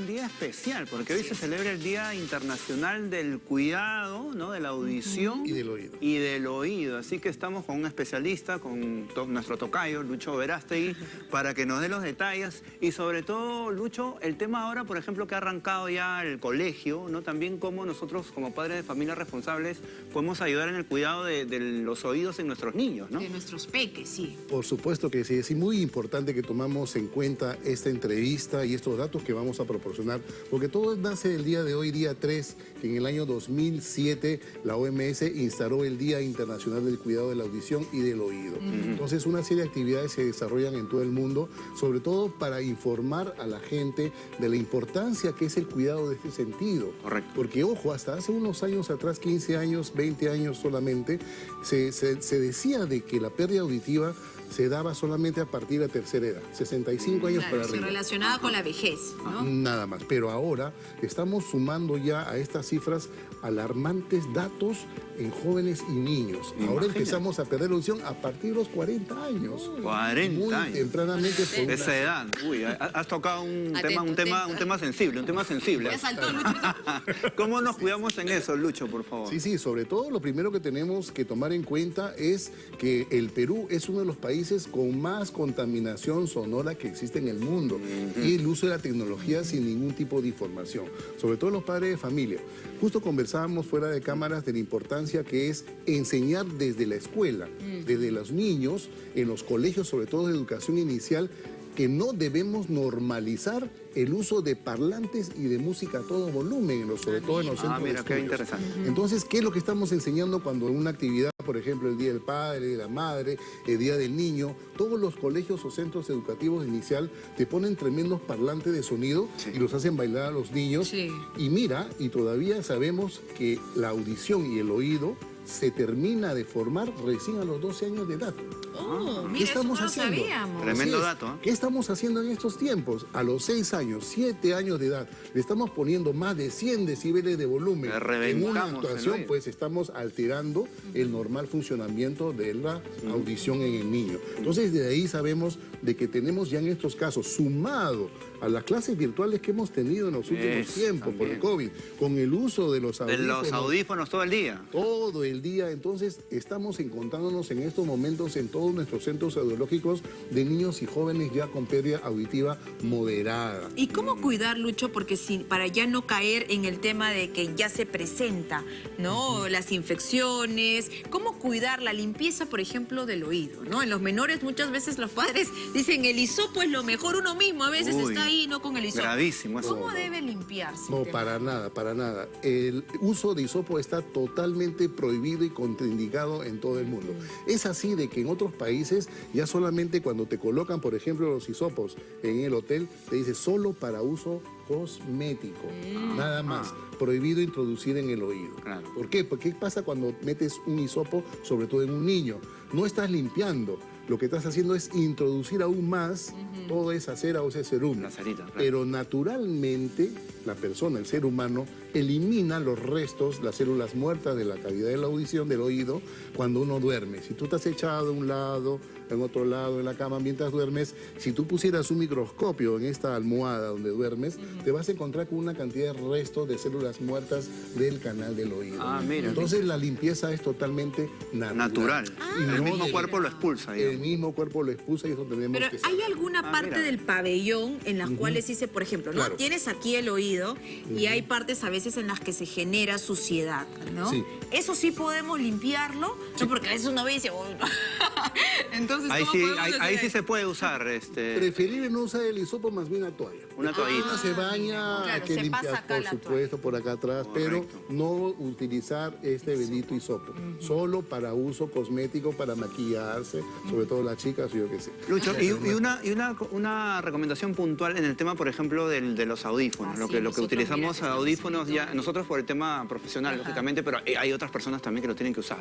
Un día especial, porque hoy se celebra el Día Internacional del Cuidado, ¿no? De la audición. Y del oído. Y del oído. Así que estamos con un especialista, con nuestro tocayo, Lucho Verástegui, para que nos dé los detalles. Y sobre todo, Lucho, el tema ahora, por ejemplo, que ha arrancado ya el colegio, ¿no? También cómo nosotros, como padres de familias responsables, podemos ayudar en el cuidado de, de los oídos en nuestros niños, ¿no? De nuestros peques, sí. Por supuesto que sí. Es muy importante que tomamos en cuenta esta entrevista y estos datos que vamos a proporcionar porque todo nace el día de hoy, día 3, que en el año 2007 la OMS instaló el Día Internacional del Cuidado de la Audición y del Oído. Entonces una serie de actividades se desarrollan en todo el mundo, sobre todo para informar a la gente de la importancia que es el cuidado de este sentido. Correcto. Porque ojo, hasta hace unos años atrás, 15 años, 20 años solamente, se, se decía de que la pérdida auditiva se daba solamente a partir de tercera edad, 65 años para arriba. relacionada con la vejez, ¿no? Nada más, pero ahora estamos sumando ya a estas cifras alarmantes datos en jóvenes y niños. Ahora empezamos a perder la audición a partir de los 40 años. 40 Muy años. tempranamente. Esa edad. Uy, has tocado un tema, un tema, un tema sensible, un tema sensible. Ya saltó Lucho. ¿Cómo nos cuidamos en eso, Lucho, por favor? Sí, sí, sobre todo lo primero que tenemos que tomar en cuenta es que el Perú es uno de los países con más contaminación sonora que existe en el mundo y el uso de la tecnología sin ningún tipo de información, sobre todo los padres de familia. Justo conversábamos fuera de cámaras de la importancia que es enseñar desde la escuela, desde los niños, en los colegios, sobre todo de educación inicial, que no debemos normalizar el uso de parlantes y de música a todo volumen, sobre todo en los centros Ah, mira, de qué interesante. Entonces, ¿qué es lo que estamos enseñando cuando una actividad, por ejemplo, el Día del Padre, de la Madre, el Día del Niño, todos los colegios o centros educativos inicial te ponen tremendos parlantes de sonido Sí. y los hacen bailar a los niños? Sí. Y mira, y todavía sabemos que la audición y el oído se termina de formar recién a los 12 años de edad. Oh, ¿Qué mira, eso estamos no lo haciendo? sabíamos. Tremendo dato, ¿eh? ¿Qué estamos haciendo en estos tiempos? A los 6 años, 7 años de edad, le estamos poniendo más de 100 decibeles de volumen. En reventamos una actuación, pues estamos alterando el normal funcionamiento de la audición en el niño. Entonces, de ahí sabemos de que tenemos ya en estos casos, sumado a las clases virtuales que hemos tenido en los últimos tiempos por el. COVID, con el uso de los De audífonos. los audífonos todo el día. todo el día. Entonces, estamos encontrándonos en estos momentos en todos nuestros centros audiológicos de niños y jóvenes ya con pérdida auditiva moderada. ¿Y cómo cuidar, Lucho? Porque si, para ya no caer en el tema de que ya se presenta, ¿no? Las infecciones. ¿Cómo cuidar la limpieza, por ejemplo, del oído, ¿no? En los menores muchas veces los padres dicen el hisopo es lo mejor. Uno mismo a veces Uy, está ahí, ¿no? Con el hisopo. gravísimo eso. ¿Cómo debe limpiarse? No, para nada, para nada. El uso de hisopo está totalmente prohibido y contraindicado en todo el mundo. Es así de que en otros países ya solamente cuando te colocan, por ejemplo, los hisopos en el hotel, te dice solo para uso cosmético, nada más. Prohibido introducir en el oído. Claro. ¿Por qué? Porque ¿qué pasa cuando metes un hisopo, sobre todo en un niño? No estás limpiando. Lo que estás haciendo es introducir aún más toda esa cera o ese cerumen. La cerita, claro. Pero naturalmente la persona, el ser humano, elimina los restos, las células muertas de la cavidad de la audición, del oído, cuando uno duerme. Si tú estás echado de un lado, en otro lado, en la cama mientras duermes, si tú pusieras un microscopio en esta almohada donde duermes, te vas a encontrar con una cantidad de restos de células muertas del canal del oído. Ah, mira. Entonces la limpieza es totalmente natural. Natural. Y el no mismo de- cuerpo lo expulsa, digamos. El mismo cuerpo lo expulsa y eso tenemos Pero que ¿hay alguna Ah, parte mira. del pabellón en las cuales dice, por ejemplo, ¿no? Claro. Tienes aquí el oído y hay partes a veces en las que se genera suciedad, ¿no? Sí. Eso sí podemos limpiarlo, no porque a veces uno ve y dice, "Uy, no". Entonces, Ahí ¿cómo sí, ahí, sí se puede usar este, Preferible no usar el hisopo, más bien una toalla. una toallita. Una se baña, Claro, hay que se limpiar, pasa acá por la supuesto, por acá atrás, pero no utilizar este bendito hisopo. Solo para uso cosmético, para maquillarse, sobre todo las chicas, yo qué sé. Lucho, y, y una, y una, una recomendación puntual en el tema, por ejemplo, del- de los audífonos. Ah, lo sí, que, lo que utilizamos mira, que audífonos ya, nosotros por el tema profesional, lógicamente, pero hay otras personas también que lo tienen que usar.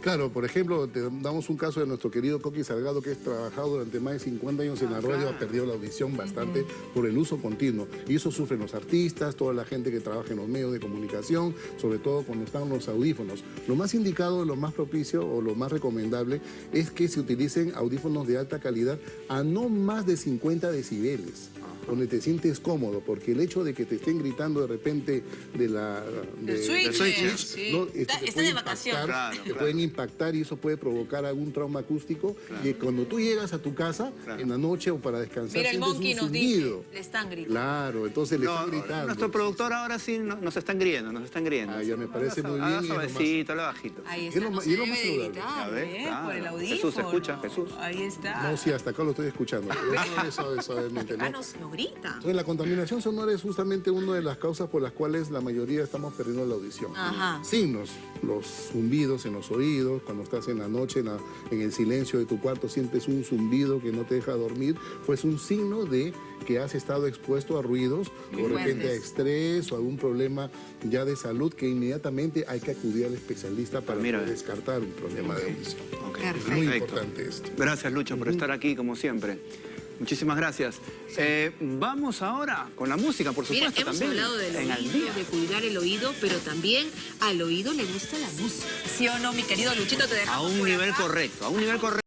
Claro, por ejemplo, te damos un caso de nuestro querido Coqui Salgado, que ha trabajado durante más de 50 años en la radio, ha perdido la audición bastante por el uso continuo. Y eso sufren los artistas, toda la gente que trabaja en los medios de comunicación, sobre todo cuando están los audífonos. Lo más indicado, lo más propicio o lo más recomendable es que se audífonos de alta calidad a no más de 50 decibeles. Donde te sientes cómodo, porque el hecho de que te estén gritando de repente de la... Del de- switch, switch, sí. ¿no? Está- te está de vacaciones. impactar, Claro, te claro. pueden impactar y eso puede provocar algún trauma acústico. Y cuando tú llegas a tu casa Claro. en la noche o para descansar, Mira, el sientes monkey un nos dice, le están gritando. Claro, entonces le No, están gritando. nuestro productor ahora sí no- nos están griendo, nos están griendo. Ah, ya me parece muy bien lo suavecito, habla bajito. Ahí Es está, lo no se lo debe de gritar, ¿eh? claro. Por el Jesús, audífono. escucha, Jesús. Ahí está. No, sí, hasta acá lo estoy escuchando. Suave, suave, suavemente, ¿no? Entonces, la contaminación sonora es justamente una de las causas por las cuales la mayoría estamos perdiendo la audición. Ajá. Signos, los zumbidos en los oídos, cuando estás en la noche en, la- en el silencio de tu cuarto sientes un zumbido que no te deja dormir, pues un signo de que has estado expuesto a ruidos Muy o de repente a estrés o algún problema ya de salud que inmediatamente hay que acudir al especialista para Mira. poder descartar un problema de audición. Ok, Perfecto. Muy importante esto. Gracias, Lucho, por estar aquí, como siempre. Muchísimas gracias. Eh, vamos ahora con la música, por Mira, supuesto, hemos también. hablado del en oído, día. de cuidar el oído, pero también al oído le gusta la música. ¿Sí o no, mi querido Luchito? Te A dejamos un por nivel acá. correcto, a un nivel correcto.